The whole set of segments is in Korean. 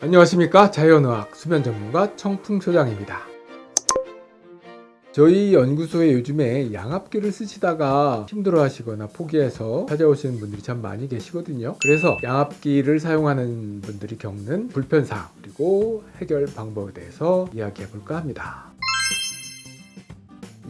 안녕하십니까? 자연의학 수면 전문가 청풍소장입니다. 저희 연구소에 요즘에 양압기를 쓰시다가 힘들어 하시거나 포기해서 찾아오시는 분들이 참 많이 계시거든요. 그래서 양압기를 사용하는 분들이 겪는 불편사항 그리고 해결 방법에 대해서 이야기해 볼까 합니다.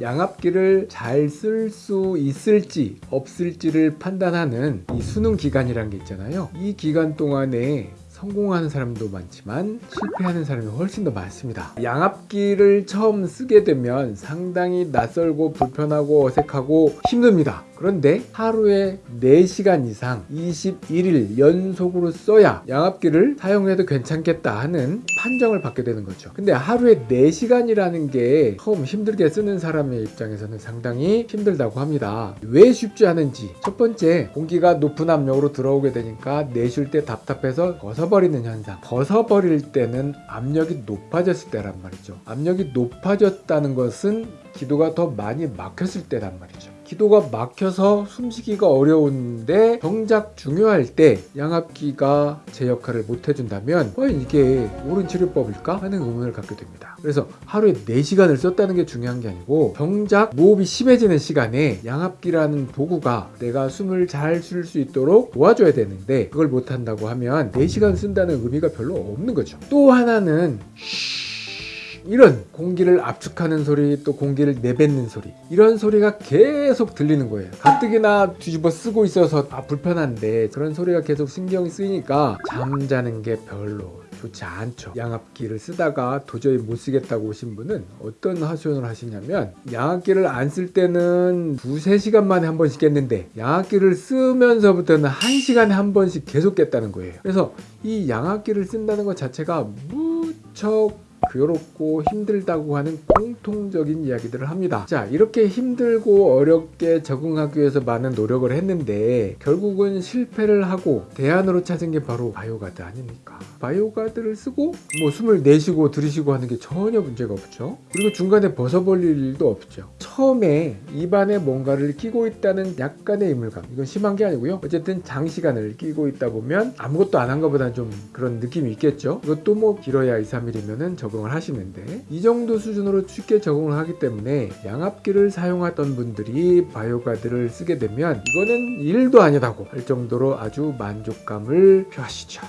양압기를 잘 쓸 수 있을지 없을지를 판단하는 이 수능 기간이란 게 있잖아요. 이 기간 동안에 성공하는 사람도 많지만 실패하는 사람이 훨씬 더 많습니다. 양압기를 처음 쓰게 되면 상당히 낯설고 불편하고 어색하고 힘듭니다. 그런데 하루에 4시간 이상 21일 연속으로 써야 양압기를 사용해도 괜찮겠다 하는 판정을 받게 되는 거죠. 근데 하루에 4시간이라는 게 처음 힘들게 쓰는 사람의 입장에서는 상당히 힘들다고 합니다. 왜 쉽지 않은지. 첫 번째 공기가 높은 압력으로 들어오게 되니까 내쉴 때 답답해서 벗어버리는 현상. 벗어버릴 때는 압력이 높아졌을 때란 말이죠. 압력이 높아졌다는 것은 기도가 더 많이 막혔을 때란 말이죠 기도가 막혀서 숨쉬기가 어려운데 정작 중요할 때 양압기가 제 역할을 못 해준다면 과연 이게 옳은 치료법일까 하는 의문을 갖게 됩니다. 그래서 하루에 4시간을 썼다는 게 중요한 게 아니고 정작 무호흡이 심해지는 시간에 양압기라는 도구가 내가 숨을 잘 쉴 수 있도록 도와줘야 되는데 그걸 못한다고 하면 4시간 쓴다는 의미가 별로 없는 거죠. 또 하나는 이런 공기를 압축하는 소리 또 공기를 내뱉는 소리 이런 소리가 계속 들리는 거예요. 가뜩이나 뒤집어 쓰고 있어서 아 불편한데 그런 소리가 계속 신경이 쓰이니까 잠자는 게 별로 좋지 않죠. 양압기를 쓰다가 도저히 못 쓰겠다고 오신 분은 어떤 하소연을 하시냐면 양압기를 안 쓸 때는 두세 시간 만에 한 번씩 깼는데 양압기를 쓰면서부터는 한 시간에 한 번씩 계속 깼다는 거예요. 그래서 이 양압기를 쓴다는 것 자체가 무척 괴롭고 힘들다고 하는 공통적인 이야기들을 합니다. 자 이렇게 힘들고 어렵게 적응하기 위해서 많은 노력을 했는데 결국은 실패를 하고 대안으로 찾은 게 바로 바이오가드 아닙니까? 바이오가드를 쓰고 뭐 숨을 내쉬고 들이쉬고 하는 게 전혀 문제가 없죠. 그리고 중간에 벗어버릴 일도 없죠. 처음에 입안에 뭔가를 끼고 있다는 약간의 이물감. 이건 심한 게 아니고요. 어쨌든 장시간을 끼고 있다 보면 아무것도 안 한 것보다는 좀 그런 느낌이 있겠죠. 이것도 뭐 길어야 2, 3일이면은 적응을 하시는데 이 정도 수준으로 쉽게 적응을 하기 때문에 양압기를 사용하던 분들이 바이오가드를 쓰게 되면 이거는 일도 아니다고 할 정도로 아주 만족감을 표하시죠.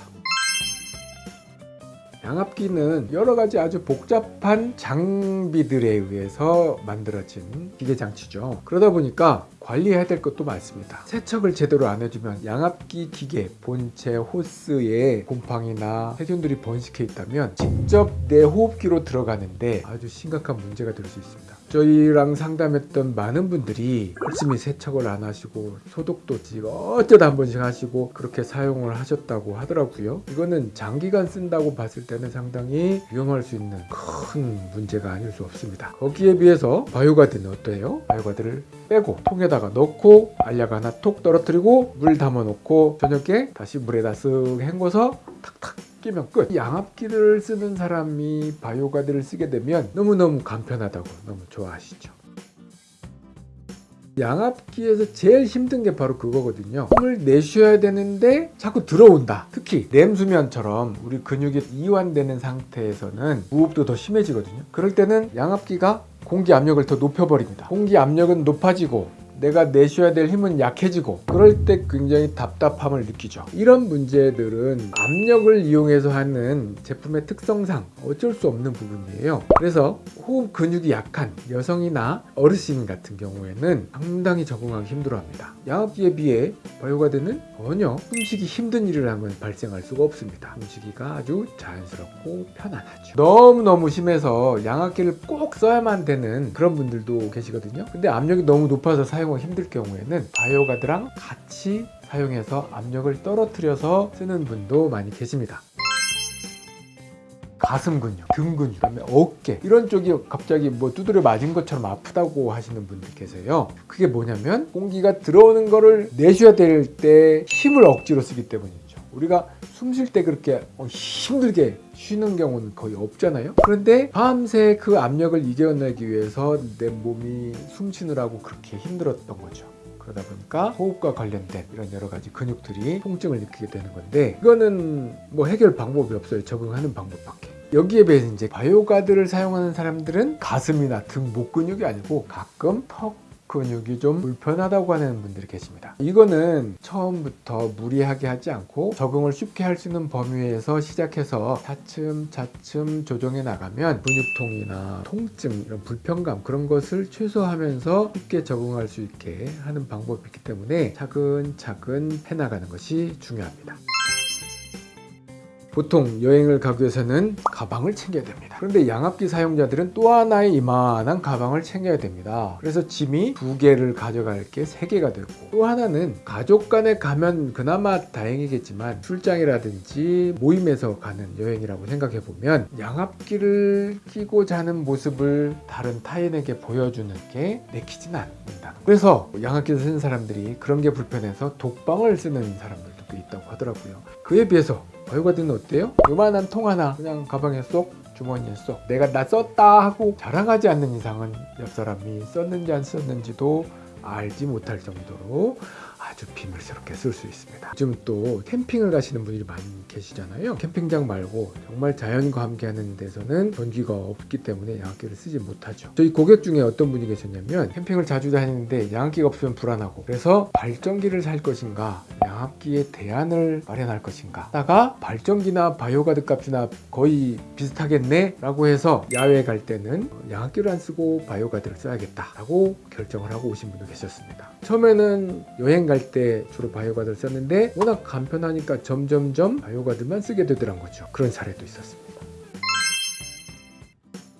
양압기는 여러 가지 아주 복잡한 장비들에 의해서 만들어진 기계 장치죠. 그러다 보니까 관리해야 될 것도 많습니다. 세척을 제대로 안 해주면 양압기 기계 본체 호스에 곰팡이나 세균들이 번식해 있다면 직접 내 호흡기로 들어가는데 아주 심각한 문제가 될 수 있습니다 저희랑 상담했던 많은 분들이 열심히 세척을 안 하시고 소독도 지금 어쩌다 한 번씩 하시고 그렇게 사용을 하셨다고 하더라고요 이거는 장기간 쓴다고 봤을 때는 상당히 위험할 수 있는 큰 문제가 아닐 수 없습니다 거기에 비해서 바이오가드는 어때요? 바이오가드를 빼고 통에다가 넣고 알약 하나 톡 떨어뜨리고 물 담아 놓고 저녁에 다시 물에다 쓱 헹궈서 탁탁 끼면 끝. 양압기를 쓰는 사람이 바이오가드를 쓰게 되면 너무너무 간편하다고 너무 좋아하시죠. 양압기에서 제일 힘든 게 바로 그거거든요 숨을 내쉬어야 되는데 자꾸 들어온다 특히 렘수면처럼 우리 근육이 이완되는 상태에서는 무호흡도 더 심해지거든요 그럴 때는 양압기가 공기 압력을 더 높여버립니다 공기 압력은 높아지고 내가 내쉬어야 될 힘은 약해지고 그럴 때 굉장히 답답함을 느끼죠. 이런 문제들은 압력을 이용해서 하는 제품의 특성상 어쩔 수 없는 부분이에요. 그래서 호흡 근육이 약한 여성이나 어르신 같은 경우에는 상당히 적응하기 힘들어합니다. 양압기에 비해 바이오가드는 전혀 숨쉬기 힘든 일을 하면 발생할 수가 없습니다. 숨쉬기가 아주 자연스럽고 편안하죠. 너무너무 심해서 양압기를 꼭 써야만 되는 그런 분들도 계시거든요. 근데 압력이 너무 높아서 사용 힘들 경우에는 바이오가드랑 같이 사용해서 압력을 떨어뜨려서 쓰는 분도 많이 계십니다. 가슴 근육, 등 근육, 그다음에 어깨 이런 쪽이 갑자기 뭐 두드려 맞은 것처럼 아프다고 하시는 분들 계세요. 그게 뭐냐면 공기가 들어오는 거를 내쉬어야 될 때 힘을 억지로 쓰기 때문이죠 우리가 숨 쉴 때 그렇게 힘들게 쉬는 경우는 거의 없잖아요 그런데 밤새 그 압력을 이겨내기 위해서 내 몸이 숨 쉬느라고 그렇게 힘들었던 거죠 그러다 보니까 호흡과 관련된 이런 여러 가지 근육들이 통증을 느끼게 되는 건데 이거는 뭐 해결 방법이 없어요. 적응하는 방법밖에. 여기에 비해서 이제 바이오가드를 사용하는 사람들은 가슴이나 등 목 근육이 아니고 가끔 턱 근육이 좀 불편하다고 하는 분들이 계십니다. 이거는 처음부터 무리하게 하지 않고 적응을 쉽게 할 수 있는 범위에서 시작해서 차츰 차츰 조정해 나가면 근육통이나 통증, 이런 불편감 그런 것을 최소화하면서 쉽게 적응할 수 있게 하는 방법이 있기 때문에 차근차근 해나가는 것이 중요합니다. 보통 여행을 가기 위해서는 가방을 챙겨야 됩니다. 그런데 양압기 사용자들은 또 하나의 이만한 가방을 챙겨야 됩니다. 그래서 짐이 두 개를 가져갈 게 세 개가 되고 또 하나는 가족 간에 가면 그나마 다행이겠지만 출장이라든지 모임에서 가는 여행이라고 생각해 보면 양압기를 끼고 자는 모습을 다른 타인에게 보여주는 게 내키진 않는다. 그래서 양압기를 쓰는 사람들이 그런 게 불편해서 독방을 쓰는 사람들도 꽤 있다고 하더라고요. 그에 비해서 바이오가드는 어때요? 요만한 통 하나 그냥 가방에 쏙 주머니에 쏙 내가 나 썼다 하고 자랑하지 않는 이상은 옆 사람이 썼는지 안 썼는지도 알지 못할 정도로 아주 비밀스럽게 쓸 수 있습니다. 요즘 또 캠핑을 가시는 분들이 많이 계시잖아요. 캠핑장 말고 정말 자연과 함께하는 데서는 전기가 없기 때문에 양압기를 쓰지 못하죠. 저희 고객 중에 어떤 분이 계셨냐면 캠핑을 자주 다니는데 양압기가 없으면 불안하고 그래서 발전기를 살 것인가 양압기에 대안을 마련할 것인가 하다가 발전기나 바이오가드 값이나 거의 비슷하겠네 라고 해서 야외 갈 때는 양압기를 안 쓰고 바이오가드를 써야겠다 라고 결정을 하고 오신 분도 계셨습니다. 처음에는 여행 갈 때 주로 바이오가드를 썼는데 워낙 간편하니까 점점점 바이오가드만 쓰게 되더란 거죠. 그런 사례도 있었습니다.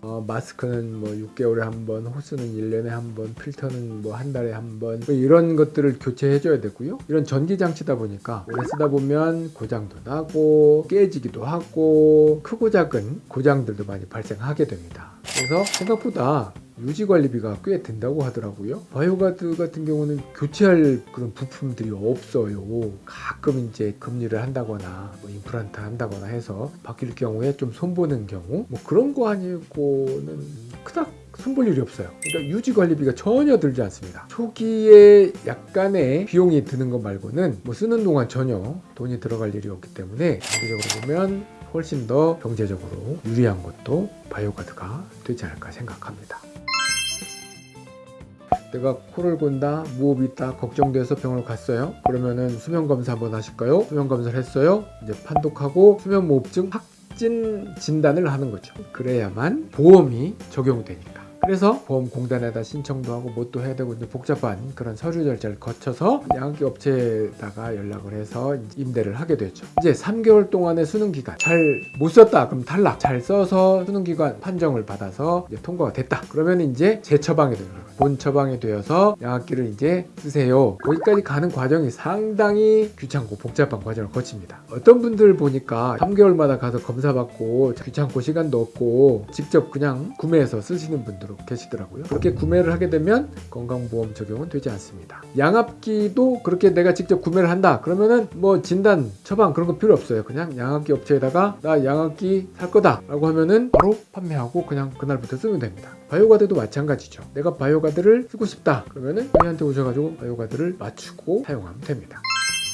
어, 마스크는 뭐 6개월에 한 번, 호스는 1년에 한 번, 필터는 뭐 한 달에 한 번, 뭐 이런 것들을 교체해 줘야 되고요. 이런 전기 장치다 보니까 오래 쓰다 보면 고장도 나고 깨지기도 하고 크고 작은 고장들도 많이 발생하게 됩니다. 그래서 생각보다 유지 관리비가 꽤 든다고 하더라고요. 바이오가드 같은 경우는 교체할 그런 부품들이 없어요. 가끔 이제 금니를 한다거나 뭐 임플란트 한다거나 해서 바뀔 경우에 좀 손보는 경우 뭐 그런 거 아니고는 그닥 손볼 일이 없어요. 그러니까 유지 관리비가 전혀 들지 않습니다. 초기에 약간의 비용이 드는 것 말고는 뭐 쓰는 동안 전혀 돈이 들어갈 일이 없기 때문에 장기적으로 보면 훨씬 더 경제적으로 유리한 것도 바이오가드가 되지 않을까 생각합니다. 내가 코를 곤다, 무호흡이 있다, 걱정돼서 병원을 갔어요. 그러면은 수면 검사 한번 하실까요? 수면 검사를 했어요. 이제 판독하고 수면 무호흡증 확진 진단을 하는 거죠. 그래야만 보험이 적용되니까. 그래서 보험공단에다 신청도 하고 뭣도 해야 되고 이제 복잡한 그런 서류 절차를 거쳐서 양압기 업체에다가 연락을 해서 임대를 하게 되죠. 이제 3개월 동안의 수능 기간 잘 못 썼다 그럼 탈락. 잘 써서 수능 기간 판정을 받아서 통과가 됐다. 그러면 이제 재처방이 되는 거예요. 본 처방이 되어서 양압기를 이제 쓰세요. 거기까지 가는 과정이 상당히 귀찮고 복잡한 과정을 거칩니다. 어떤 분들 보니까 3개월마다 가서 검사 받고 귀찮고 시간도 없고 직접 그냥 구매해서 쓰시는 분들 계시더라고요. 그렇게 구매를 하게 되면 건강보험 적용은 되지 않습니다. 양압기도 그렇게 내가 직접 구매를 한다. 그러면은 뭐 진단, 처방 그런 거 필요 없어요. 그냥 양압기 업체에다가 나 양압기 살 거다 라고 하면은 바로 판매하고 그냥 그날부터 쓰면 됩니다. 바이오가드도 마찬가지죠. 내가 바이오가드를 쓰고 싶다. 그러면은 저희한테 오셔가지고 바이오가드를 맞추고 사용하면 됩니다.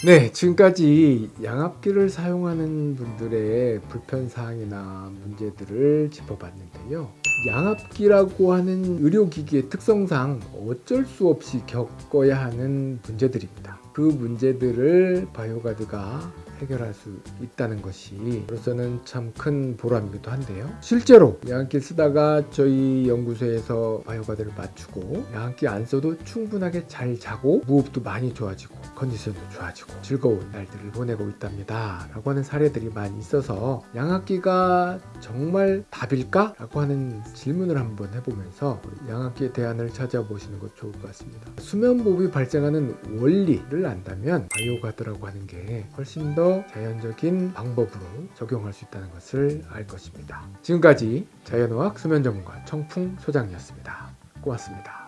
네, 지금까지 양압기를 사용하는 분들의 불편사항이나 문제들을 짚어봤는데요. 양압기라고 하는 의료기기의 특성상 어쩔 수 없이 겪어야 하는 문제들입니다. 그 문제들을 바이오가드가 해결할 수 있다는 것이 저로서는 참 큰 보람이기도 한데요. 실제로 양압기 쓰다가 저희 연구소에서 바이오가드를 맞추고 양압기 안 써도 충분하게 잘 자고 무호흡도 많이 좋아지고 컨디션도 좋아지고 즐거운 날들을 보내고 있답니다. 라고 하는 사례들이 많이 있어서 양압기가 정말 답일까? 라고 하는 질문을 한번 해보면서 양압기의 대안을 찾아보시는 것 좋을 것 같습니다. 수면보호이 발생하는 원리를 안다면 바이오가드라고 하는 게 훨씬 더 자연적인 방법으로 적용할 수 있다는 것을 알 것입니다. 지금까지 자연의학 수면 전문가 청풍 소장이었습니다. 고맙습니다.